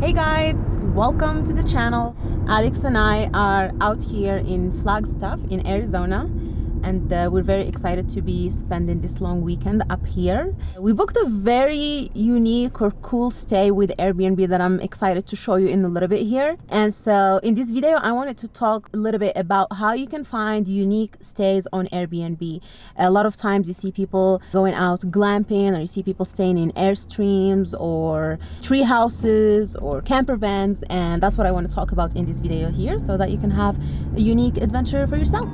Hey guys, welcome to the channel. Alex and I are out here in Flagstaff in Arizona and uh, we're very excited to be spending this long weekend up here. We booked a very unique or cool stay with Airbnb that I'm excited to show you in a little bit here. And so in this video, I wanted to talk a little bit about how you can find unique stays on Airbnb. A lot of times you see people going out glamping or you see people staying in Airstreams or tree houses or camper vans. And that's what I want to talk about in this video here so that you can have a unique adventure for yourself.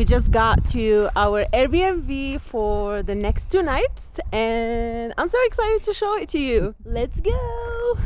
We just got to our Airbnb for the next two nights and I'm so excited to show it to you. Let's go!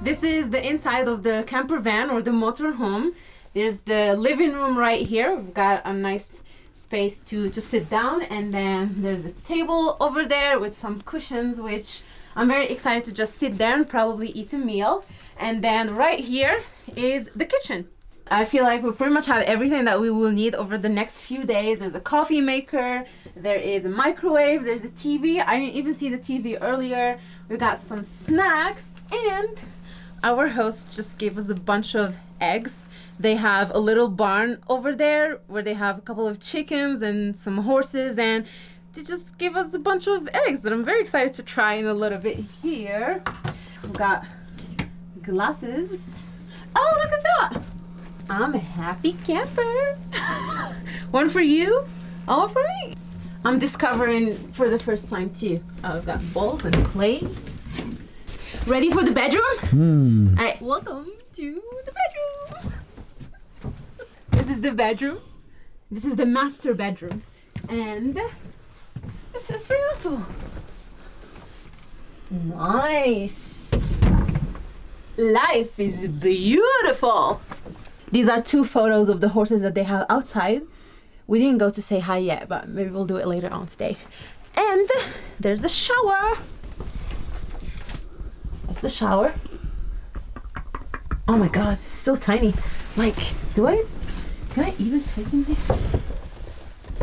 This is the inside of the camper van or the motorhome. There's the living room right here. We've got a nice space to, to sit down and then there's a table over there with some cushions which I'm very excited to just sit there and probably eat a meal. And then right here is the kitchen. I feel like we pretty much have everything that we will need over the next few days. There's a coffee maker, there is a microwave, there's a TV. I didn't even see the TV earlier. We got some snacks and our host just gave us a bunch of eggs. They have a little barn over there where they have a couple of chickens and some horses and they just gave us a bunch of eggs that I'm very excited to try in a little bit here. We've got glasses. Oh, look at that. I'm a happy camper. one for you, all for me. I'm discovering for the first time too. Oh, I've got bowls and plates. Ready for the bedroom? Hmm. All right, welcome to the bedroom. this is the bedroom. This is the master bedroom. And this is Renato. Nice. Life is beautiful. These are two photos of the horses that they have outside. We didn't go to say hi yet, but maybe we'll do it later on today. And there's a shower. That's the shower. Oh my god, it's so tiny. Like, do I, can I even fit in there?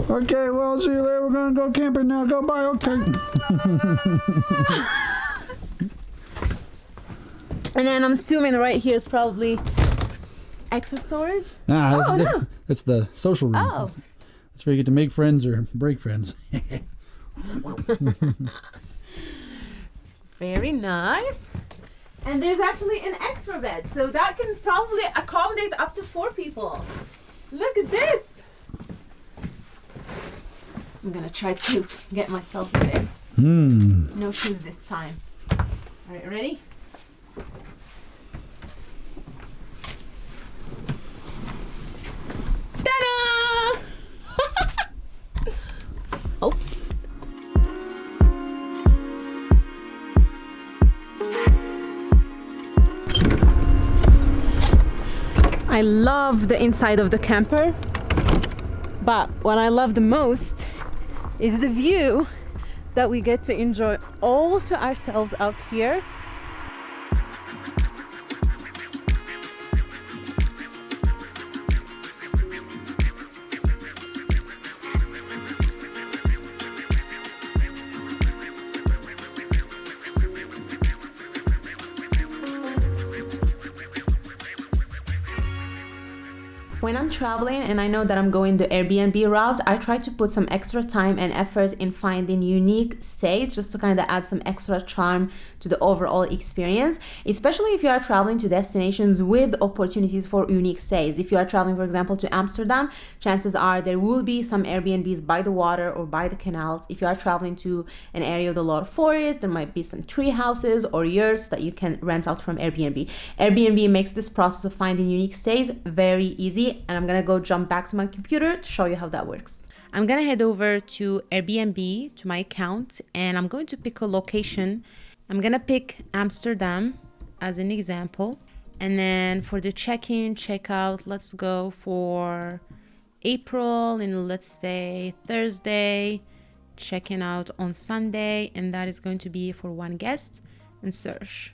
Okay, well, see you later. We're gonna go camping now. Go bye. Okay. And then I'm assuming right here is probably extra storage. Nah, that's, Oh, that's, no. that's the social room. Oh, That's where you get to make friends or break friends. very nice. And there's actually an extra bed, so that can probably accommodate up to four people. Look at this. I'm gonna try to get myself in. Hmm. No shoes this time. All right, ready? I love the inside of the camper, but what I love the most is the view that we get to enjoy all to ourselves out here. When I'm traveling and I know that I'm going the Airbnb route, I try to put some extra time and effort in finding unique stays just to kind of add some extra charm to the overall experience, especially if you are traveling to destinations with opportunities for unique stays. If you are traveling, for example, to Amsterdam, chances are there will be some Airbnbs by the water or by the canals. If you are traveling to an area with a lot of forest, there might be some tree houses or yurts that you can rent out from Airbnb. Airbnb makes this process of finding unique stays very easy and I'm gonna go jump back to my computer to show you how that works. I'm gonna head over to Airbnb to my account and I'm going to pick a location. I'm gonna pick Amsterdam as an example. And then for the check-in, check-out, let's go for April and let's say Thursday checking out on Sunday, and that is going to be for one guest and search.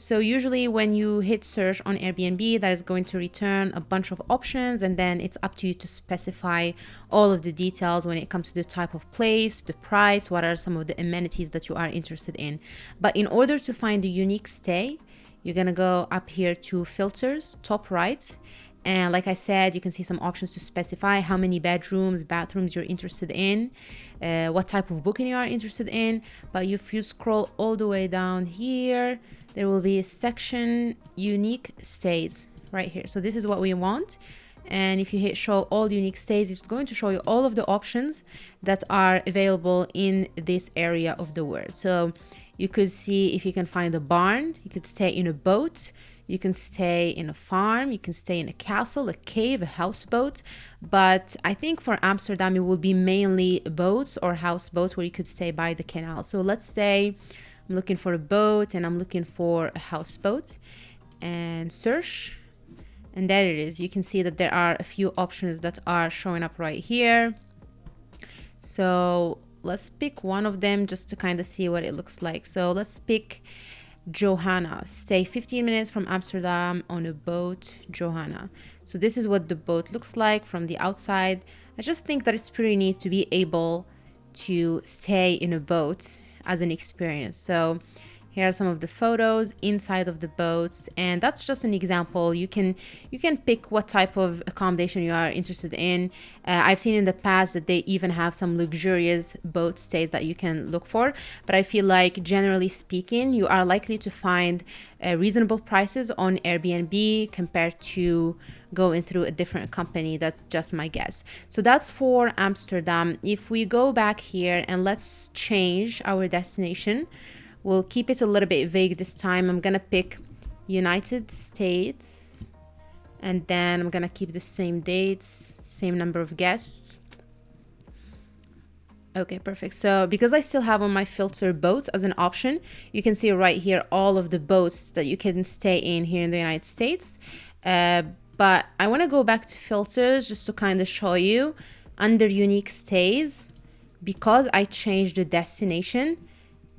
So usually when you hit search on Airbnb, that is going to return a bunch of options and then it's up to you to specify all of the details when it comes to the type of place, the price, what are some of the amenities that you are interested in. But in order to find the unique stay, you're gonna go up here to filters, top right, and like I said, you can see some options to specify how many bedrooms, bathrooms you're interested in, uh, what type of booking you are interested in. But if you scroll all the way down here, there will be a section unique stays right here. So this is what we want. And if you hit show all unique stays, it's going to show you all of the options that are available in this area of the world. So you could see if you can find a barn, you could stay in a boat, you can stay in a farm, you can stay in a castle, a cave, a houseboat. But I think for Amsterdam, it will be mainly boats or houseboats where you could stay by the canal. So let's say I'm looking for a boat and I'm looking for a houseboat and search. And there it is. You can see that there are a few options that are showing up right here. So let's pick one of them just to kind of see what it looks like. So let's pick Johanna. Stay 15 minutes from Amsterdam on a boat, Johanna. So this is what the boat looks like from the outside. I just think that it's pretty neat to be able to stay in a boat as an experience. So here are some of the photos inside of the boats and that's just an example. You can you can pick what type of accommodation you are interested in. Uh, i've seen in the past that they even have some luxurious boat stays that you can look for but i feel like generally speaking you are likely to find uh, reasonable prices on airbnb compared to going through a different company. That's just my guess. So that's for amsterdam. If we go back here and let's change our destination We'll keep it a little bit vague this time. I'm gonna pick United States and then I'm gonna keep the same dates, same number of guests. Okay, perfect. So because I still have on my filter boats as an option, you can see right here all of the boats that you can stay in here in the United States. Uh, but I want to go back to filters just to kind of show you under unique stays because I changed the destination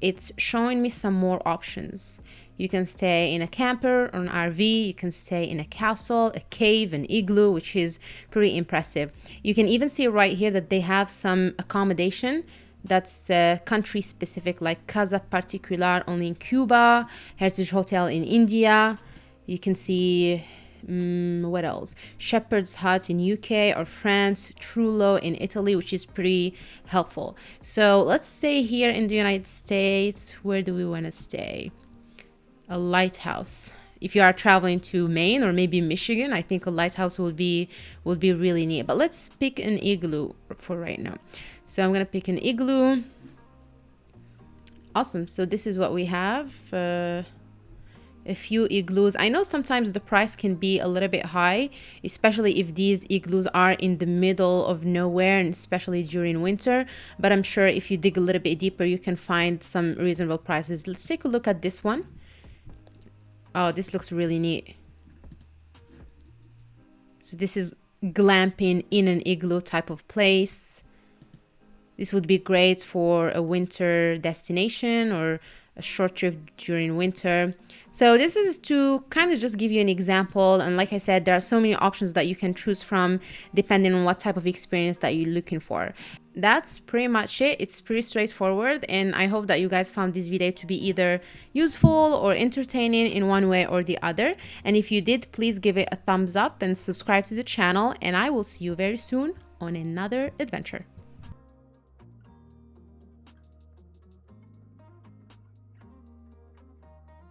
it's showing me some more options. You can stay in a camper or an RV, you can stay in a castle, a cave, an igloo, which is pretty impressive. You can even see right here that they have some accommodation that's uh, country specific, like Casa Particular only in Cuba, Heritage Hotel in India. You can see Mm, what else? Shepherd's Hut in UK or France, Trullo in Italy, which is pretty helpful. So let's say here in the United States, where do we want to stay? A lighthouse. If you are traveling to Maine or maybe Michigan, I think a lighthouse would be would be really neat. But let's pick an igloo for right now. So I'm gonna pick an igloo. Awesome. So this is what we have. Uh, a few igloos. I know sometimes the price can be a little bit high, especially if these igloos are in the middle of nowhere and especially during winter. But I'm sure if you dig a little bit deeper, you can find some reasonable prices. Let's take a look at this one. Oh, this looks really neat. So this is glamping in an igloo type of place. This would be great for a winter destination or a short trip during winter. So this is to kind of just give you an example. And like I said, there are so many options that you can choose from depending on what type of experience that you're looking for. That's pretty much it. It's pretty straightforward. And I hope that you guys found this video to be either useful or entertaining in one way or the other. And if you did, please give it a thumbs up and subscribe to the channel. And I will see you very soon on another adventure.